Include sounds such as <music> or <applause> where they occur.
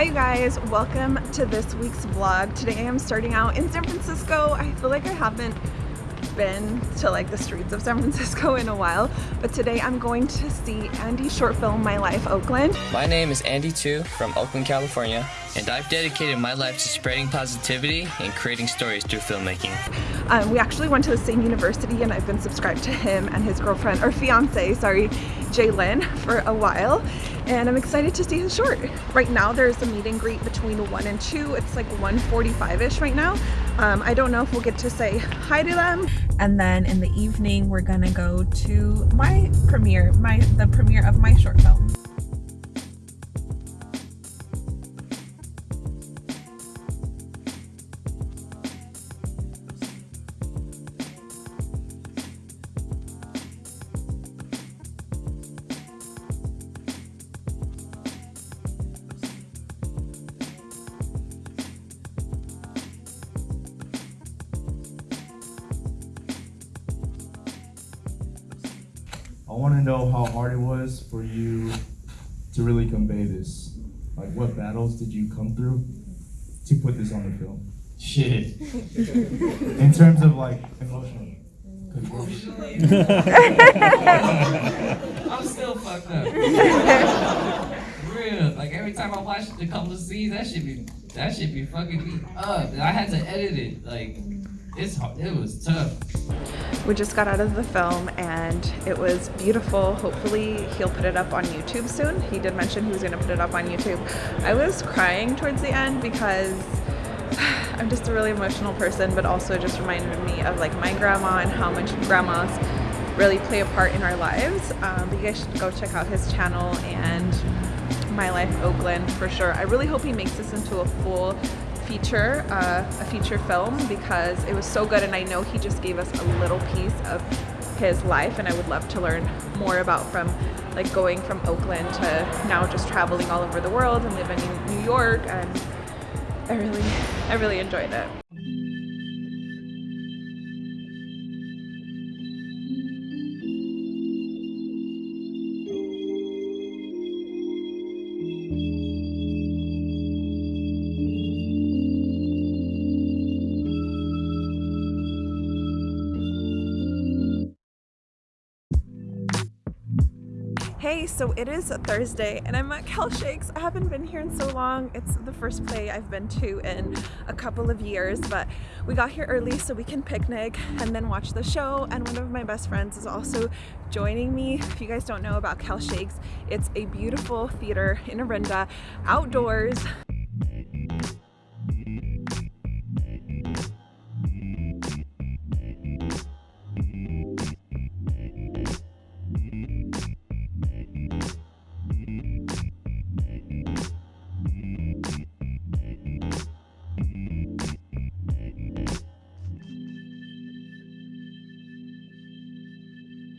Hi you guys, welcome to this week's vlog. Today I'm starting out in San Francisco. I feel like I haven't been to like the streets of San Francisco in a while, but today I'm going to see Andy's short film, My Life Oakland. My name is Andy Tu from Oakland, California, and I've dedicated my life to spreading positivity and creating stories through filmmaking. Um, we actually went to the same university and I've been subscribed to him and his girlfriend, or fiance, sorry, Jalen for a while and I'm excited to see his short. Right now there's a meet and greet between 1 and 2. It's like 1.45ish right now. Um, I don't know if we'll get to say hi to them. And then in the evening we're gonna go to my premiere, my the premiere of my short film. I want to know how hard it was for you to really convey this. Like, what battles did you come through to put this on the film? Shit. <laughs> In terms of like emotional. <laughs> I'm still fucked up. <laughs> Real. Like every time I watch a couple of scenes, that should be that should be fucking me up. I had to edit it. Like it's hard. It was tough. We just got out of the film and it was beautiful. Hopefully he'll put it up on YouTube soon. He did mention he was gonna put it up on YouTube. I was crying towards the end because <sighs> I'm just a really emotional person, but also just reminded me of like my grandma and how much grandmas really play a part in our lives. Um, but you guys should go check out his channel and My Life Oakland for sure. I really hope he makes this into a full feature, uh, a feature film because it was so good and I know he just gave us a little piece of his life and I would love to learn more about from like going from Oakland to now just traveling all over the world and living in New York and I really, I really enjoyed it. Hey, so it is Thursday and I'm at Cal Shakes. I haven't been here in so long. It's the first play I've been to in a couple of years, but we got here early so we can picnic and then watch the show. And one of my best friends is also joining me. If you guys don't know about Cal Shakes, it's a beautiful theater in Orinda, outdoors.